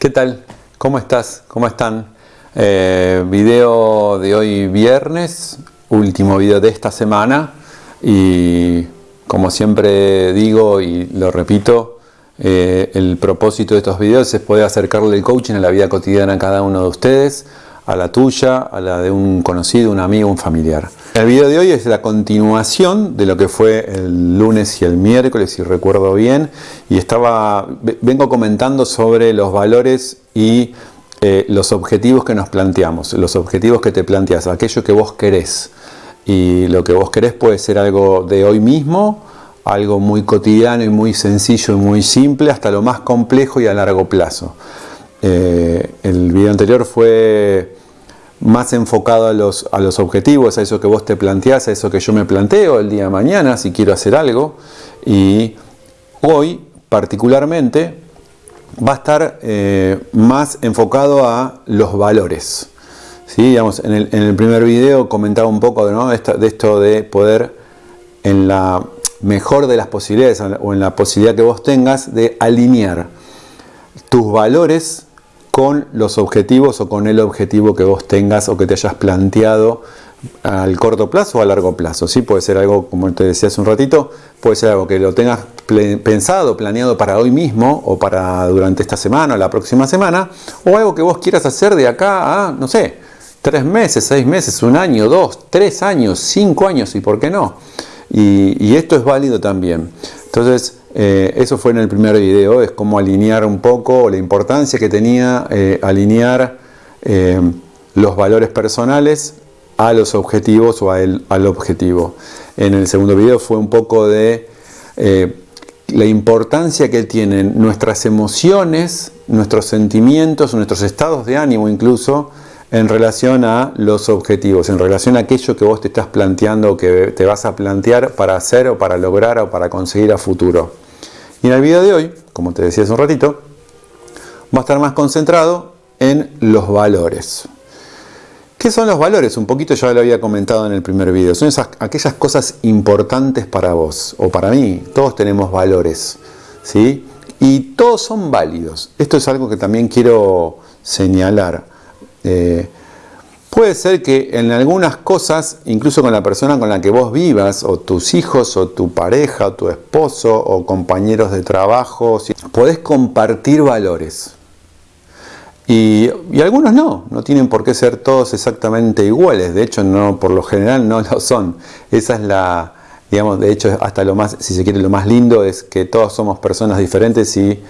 ¿Qué tal? ¿Cómo estás? ¿Cómo están? Eh, video de hoy viernes, último video de esta semana y como siempre digo y lo repito, eh, el propósito de estos videos es poder acercarle el coaching a la vida cotidiana a cada uno de ustedes, a la tuya, a la de un conocido, un amigo, un familiar. El video de hoy es la continuación de lo que fue el lunes y el miércoles, si recuerdo bien, y estaba, vengo comentando sobre los valores y eh, los objetivos que nos planteamos, los objetivos que te planteas, aquello que vos querés. Y lo que vos querés puede ser algo de hoy mismo, algo muy cotidiano y muy sencillo y muy simple, hasta lo más complejo y a largo plazo. Eh, el video anterior fue más enfocado a los, a los objetivos, a eso que vos te planteás, a eso que yo me planteo el día de mañana si quiero hacer algo. Y hoy particularmente va a estar eh, más enfocado a los valores. ¿Sí? Digamos, en, el, primer video comentaba un poco de, esto de poder, en la mejor de las posibilidades o en la posibilidad que vos tengas, de alinear tus valores con los objetivos o con el objetivo que vos tengas o que te hayas planteado al corto plazo o a largo plazo. ¿sí? Puede ser algo, como te decía hace un ratito, puede ser algo que lo tengas pensado, planeado para hoy mismo o para durante esta semana o la próxima semana, o algo que vos quieras hacer de acá a, no sé, tres meses, seis meses, un año, dos, tres años, cinco años y por qué no. y esto es válido también. Entonces, eh, eso fue en el primer video, es como alinear un poco la importancia que tenía eh, alinear eh, los valores personales a los objetivos o al objetivo. En el segundo video fue un poco de la importancia que tienen nuestras emociones, nuestros sentimientos, nuestros estados de ánimo incluso, en relación a los objetivos, en relación a aquello que vos te estás planteando, que te vas a plantear para hacer o para lograr o para conseguir a futuro. Y en el video de hoy, como te decía hace un ratito, va a estar más concentrado en los valores. ¿Qué son los valores? Un poquito ya lo había comentado en el primer video. Son esas, aquellas cosas importantes para vos o para mí. Todos tenemos valores. ¿sí? Y todos son válidos. Esto es algo que también quiero señalar. Eh, puede ser que en algunas cosas, incluso con la persona con la que vos vivas, o tus hijos, o tu pareja, o tu esposo, o compañeros de trabajo, podés compartir valores. Y, algunos no, no tienen por qué ser todos exactamente iguales, de hecho no, por lo general no lo son. Esa es la, digamos, de hecho hasta lo más, si se quiere, lo más lindo es que todos somos personas diferentes y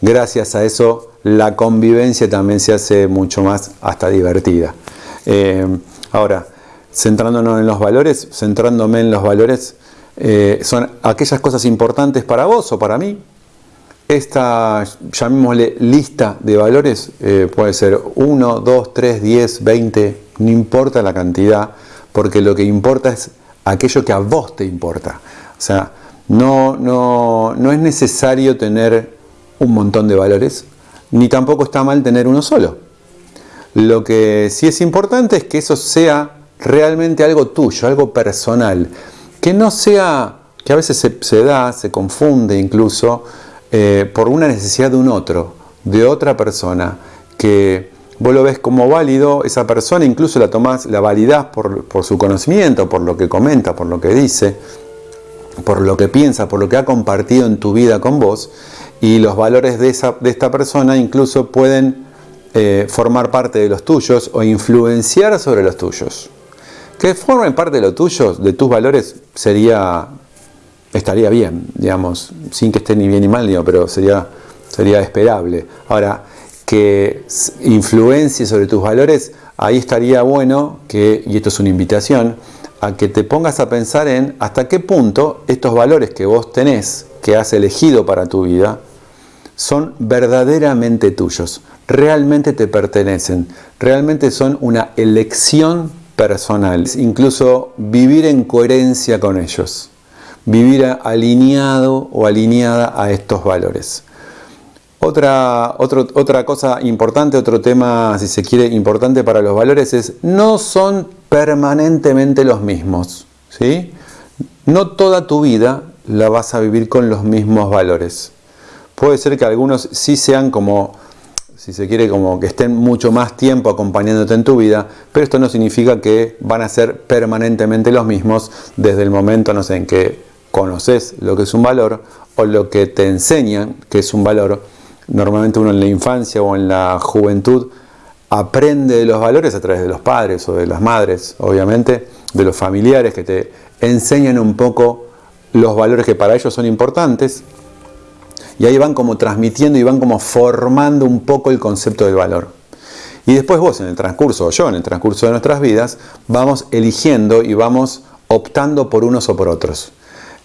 gracias a eso la convivencia también se hace mucho más hasta divertida. Eh, ahora, centrándonos en los valores, centrándome en los valores, eh, son aquellas cosas importantes para vos o para mí. Esta, llamémosle lista de valores, eh, puede ser 1, 2, 3, 10, 20, no importa la cantidad, porque lo que importa es aquello que a vos te importa. O sea, no, no, no es necesario tener un montón de valores, ni tampoco está mal tener uno solo. Lo que sí es importante es que eso sea realmente algo tuyo, algo personal, que no sea, que a veces se, da, se confunde incluso, eh, por una necesidad de un otro, de otra persona, que vos lo ves como válido, esa persona incluso la tomás, la validás por, por su conocimiento, por lo que comenta, por lo que dice, por lo que piensa, por lo que ha compartido en tu vida con vos, y los valores de, esa, de esta persona incluso pueden eh, formar parte de los tuyos o influenciar sobre los tuyos. Que formen parte de los tuyos, de tus valores, sería estaría bien, digamos, sin que esté ni bien ni mal, pero sería, sería esperable. Ahora, que influencie sobre tus valores, ahí estaría bueno que, y esto es una invitación, a que te pongas a pensar en hasta qué punto estos valores que vos tenés, que has elegido para tu vida, son verdaderamente tuyos, realmente te pertenecen, realmente son una elección personal, incluso vivir en coherencia con ellos, vivir alineado o alineada a estos valores. Otra, otra cosa importante, otro tema, si se quiere, importante para los valores es no son permanentemente los mismos. ¿sí? No toda tu vida la vas a vivir con los mismos valores. Puede ser que algunos sí sean como, si se quiere, como que estén mucho más tiempo acompañándote en tu vida, pero esto no significa que van a ser permanentemente los mismos desde el momento, no sé, en que conoces lo que es un valor o lo que te enseñan que es un valor. Normalmente uno en la infancia o en la juventud aprende de los valores a través de los padres o de las madres, obviamente, de los familiares que te enseñan un poco los valores que para ellos son importantes y ahí van como transmitiendo y van como formando un poco el concepto del valor. Y después vos en el transcurso, o yo en el transcurso de nuestras vidas, vamos eligiendo y vamos optando por unos o por otros.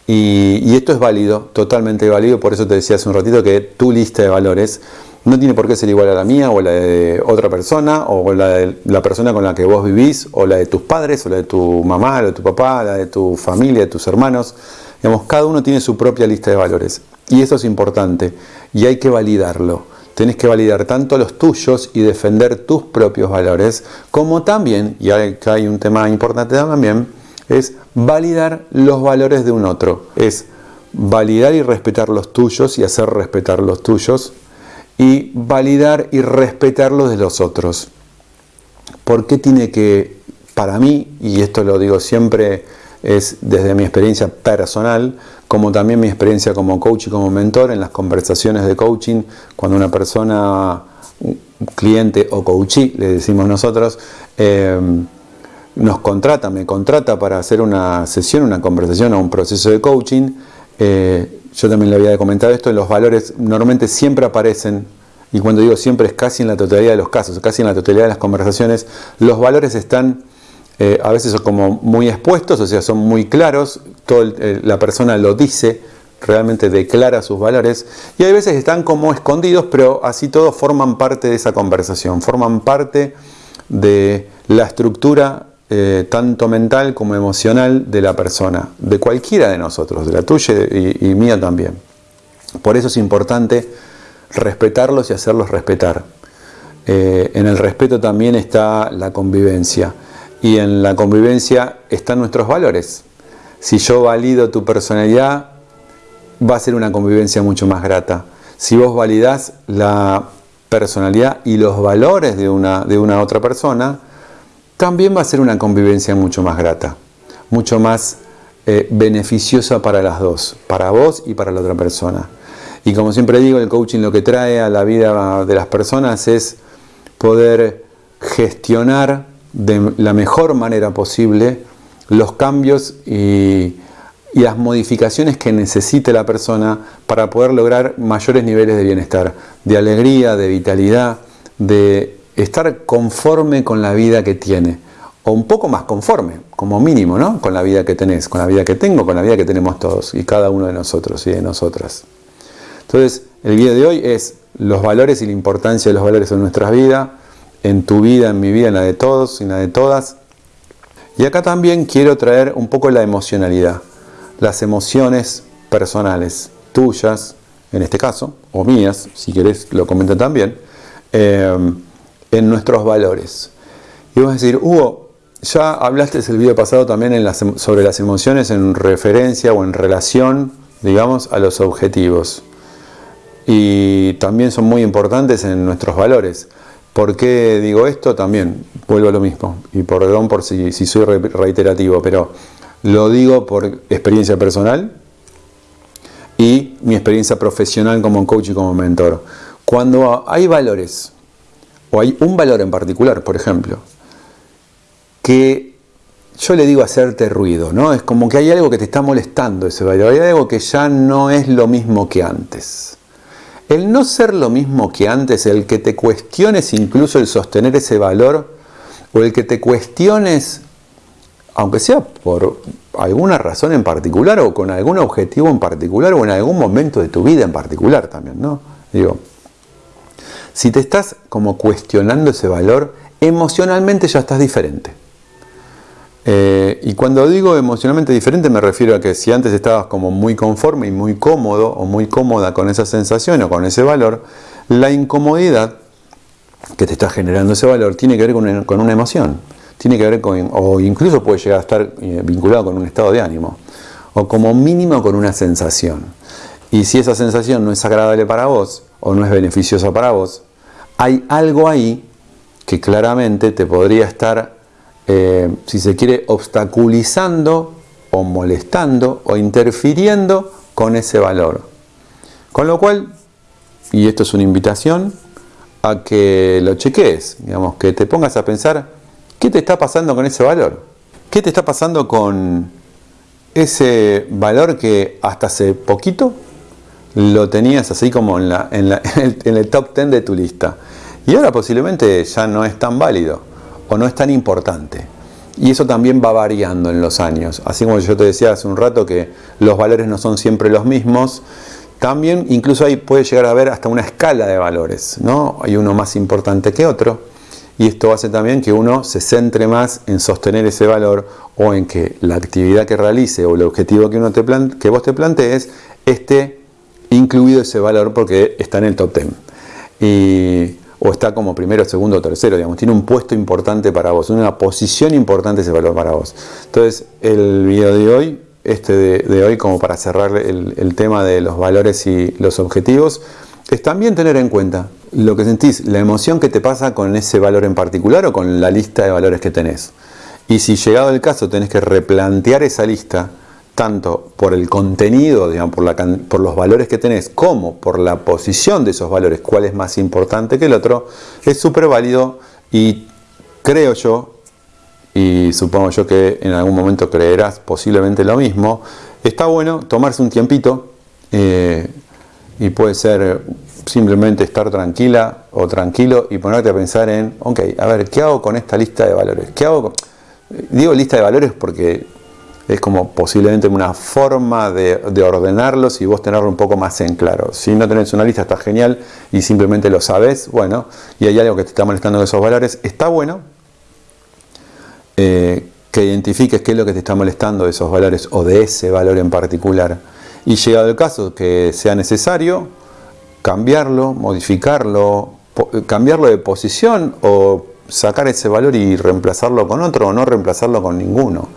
Y, esto es válido, totalmente válido, por eso te decía hace un ratito que tu lista de valores no tiene por qué ser igual a la mía o la de otra persona o la de la persona con la que vos vivís o la de tus padres o la de tu mamá, la de tu papá, la de tu familia, de tus hermanos. Digamos, cada uno tiene su propia lista de valores. Y eso es importante y hay que validarlo. Tenés que validar tanto los tuyos y defender tus propios valores, como también, y acá hay un tema importante también, es validar los valores de un otro. Es validar y respetar los tuyos y hacer respetar los tuyos y validar y respetar los de los otros. ¿Por qué tiene que, para mí, y esto lo digo siempre, es desde mi experiencia personal, como también mi experiencia como coach y como mentor en las conversaciones de coaching, cuando una persona, cliente o coachee, le decimos nosotros, eh, nos contrata, me contrata para hacer una sesión, una conversación o un proceso de coaching, eh, yo también le había comentado esto, los valores normalmente siempre aparecen, y cuando digo siempre es casi en la totalidad de los casos, casi en la totalidad de las conversaciones, los valores están eh, a veces son como muy expuestos, o sea, son muy claros, todo la persona lo dice, realmente declara sus valores, y hay veces están como escondidos, pero así todos forman parte de esa conversación, forman parte de la estructura eh, tanto mental como emocional de la persona, de cualquiera de nosotros, de la tuya y, mía también. Por eso es importante respetarlos y hacerlos respetar. Eh, en el respeto también está la convivencia y en la convivencia están nuestros valores. Si yo valido tu personalidad, va a ser una convivencia mucho más grata. Si vos validás la personalidad y los valores de una, de una otra persona, también va a ser una convivencia mucho más grata, mucho más eh, beneficiosa para las dos, para vos y para la otra persona. Y como siempre digo, el coaching lo que trae a la vida de las personas es poder gestionar de la mejor manera posible los cambios y, las modificaciones que necesite la persona para poder lograr mayores niveles de bienestar, de alegría, de vitalidad, de estar conforme con la vida que tiene, o un poco más conforme, como mínimo, ¿no? Con la vida que tenés, con la vida que tengo, con la vida que tenemos todos y cada uno de nosotros y de nosotras. Entonces, el video de hoy es los valores y la importancia de los valores en nuestras vidas, en tu vida, en mi vida, en la de todos, en la de todas. Y acá también quiero traer un poco la emocionalidad, las emociones personales, tuyas, en este caso, o mías, si querés lo comento también, eh, en nuestros valores. Y vamos a decir, Hugo, ya hablaste el video pasado también em, sobre las emociones en referencia o en relación, digamos, a los objetivos. Y también son muy importantes en nuestros valores. ¿Por qué digo esto? También vuelvo a lo mismo, y perdón por si, soy reiterativo, pero lo digo por experiencia personal y mi experiencia profesional como coach y como mentor. Cuando hay valores, o hay un valor en particular, por ejemplo, que yo le digo hacerte ruido, ¿no? Es como que hay algo que te está molestando ese valor, hay algo que ya no es lo mismo que antes. El no ser lo mismo que antes, el que te cuestiones incluso el sostener ese valor, o el que te cuestiones, aunque sea por alguna razón en particular, o con algún objetivo en particular, o en algún momento de tu vida en particular también, ¿no? Digo, si te estás como cuestionando ese valor, emocionalmente ya estás diferente. Eh, y cuando digo emocionalmente diferente me refiero a que si antes estabas como muy conforme y muy cómodo o muy cómoda con esa sensación o con ese valor, la incomodidad que te está generando ese valor tiene que ver con una, emoción, tiene que ver con, o incluso puede llegar a estar eh, vinculado con un estado de ánimo, o como mínimo con una sensación. Y si esa sensación no es agradable para vos, o no es beneficiosa para vos, hay algo ahí que claramente te podría estar, eh, si se quiere, obstaculizando o molestando o interfiriendo con ese valor. Con lo cual, y esto es una invitación, a que lo cheques, digamos, que te pongas a pensar qué te está pasando con ese valor, qué te está pasando con ese valor que hasta hace poquito lo tenías así como en, en, el, en el top 10 de tu lista y ahora posiblemente ya no es tan válido o no es tan importante. Y eso también va variando en los años. Así como yo te decía hace un rato que los valores no son siempre los mismos, también incluso ahí puede llegar a haber hasta una escala de valores, ¿no? Hay uno más importante que otro y esto hace también que uno se centre más en sostener ese valor o en que la actividad que realice o el objetivo que, uno te que vos te plantees esté incluido ese valor porque está en el top 10. Y o está como primero, segundo tercero, digamos, tiene un puesto importante para vos, una posición importante ese valor para vos. Entonces, el video de hoy, este de, hoy, como para cerrar el, tema de los valores y los objetivos, es también tener en cuenta lo que sentís, la emoción que te pasa con ese valor en particular o con la lista de valores que tenés. Y si llegado el caso tenés que replantear esa lista, tanto por el contenido, digamos, por, por, los valores que tenés, como por la posición de esos valores, cuál es más importante que el otro, es súper válido y creo yo, y supongo yo que en algún momento creerás posiblemente lo mismo, está bueno tomarse un tiempito eh, y puede ser simplemente estar tranquila o tranquilo y ponerte a pensar en, ok, a ver, ¿qué hago con esta lista de valores? ¿Qué hago Digo lista de valores porque es como posiblemente una forma de, ordenarlos y vos tenerlo un poco más en claro. Si no tenés una lista está genial y simplemente lo sabes, bueno, y hay algo que te está molestando de esos valores, está bueno eh, que identifiques qué es lo que te está molestando de esos valores o de ese valor en particular. Y llegado el caso que sea necesario, cambiarlo, modificarlo, cambiarlo de posición o sacar ese valor y reemplazarlo con otro o no reemplazarlo con ninguno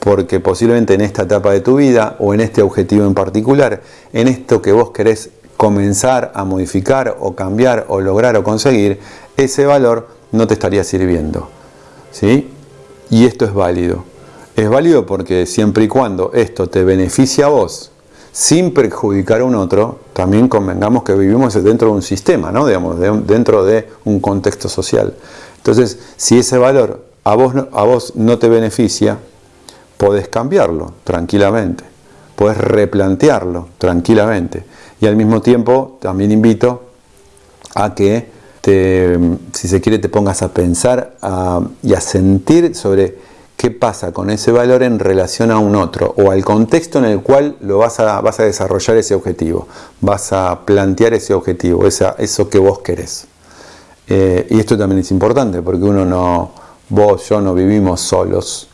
porque posiblemente en esta etapa de tu vida o en este objetivo en particular, en esto que vos querés comenzar a modificar o cambiar o lograr o conseguir, ese valor no te estaría sirviendo. ¿sí? Y esto es válido. Es válido porque siempre y cuando esto te beneficia a vos, sin perjudicar a un otro, también convengamos que vivimos dentro de un sistema, ¿no? Digamos, dentro de un contexto social. Entonces, si ese valor a vos, a vos no te beneficia, podés cambiarlo tranquilamente, podés replantearlo tranquilamente. Y al mismo tiempo también invito a que, te, si se quiere, te pongas a pensar y a sentir sobre qué pasa con ese valor en relación a un otro o al contexto en el cual lo vas a, vas a desarrollar ese objetivo, vas a plantear ese objetivo, esa, eso que vos querés. Eh, y esto también es importante porque uno no, vos, yo no vivimos solos,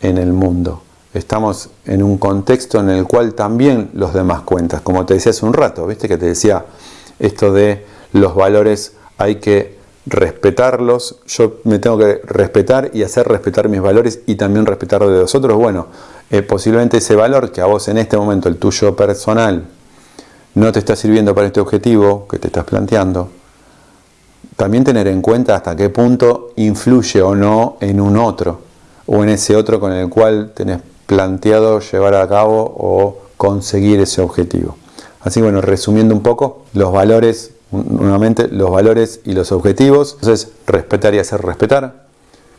en el mundo. Estamos en un contexto en el cual también los demás cuentas. Como te decía hace un rato, viste que te decía esto de los valores hay que respetarlos. Yo me tengo que respetar y hacer respetar mis valores y también respetar de los otros. Bueno, eh, posiblemente ese valor que a vos en este momento, el tuyo personal, no te está sirviendo para este objetivo que te estás planteando. También tener en cuenta hasta qué punto influye o no en un otro o en ese otro con el cual tenés planteado llevar a cabo o conseguir ese objetivo. Así bueno, resumiendo un poco, los valores, nuevamente, los valores y los objetivos, entonces respetar y hacer respetar,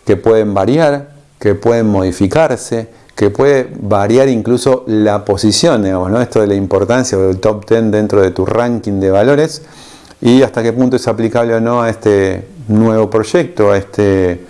que pueden variar, que pueden modificarse, que puede variar incluso la posición, digamos, ¿no? esto de la importancia del top 10 dentro de tu ranking de valores y hasta qué punto es aplicable o no a este nuevo proyecto, a este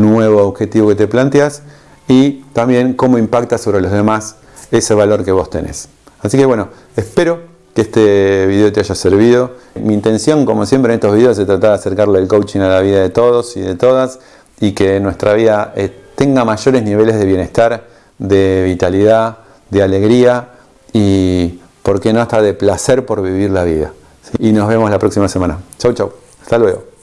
nuevo objetivo que te planteas y también cómo impacta sobre los demás ese valor que vos tenés. Así que bueno, espero que este video te haya servido. Mi intención, como siempre en estos videos, es tratar de acercarle el coaching a la vida de todos y de todas y que nuestra vida eh, tenga mayores niveles de bienestar, de vitalidad, de alegría y, ¿por qué no, hasta de placer por vivir la vida? Y nos vemos la próxima semana. Chau, chau. Hasta luego.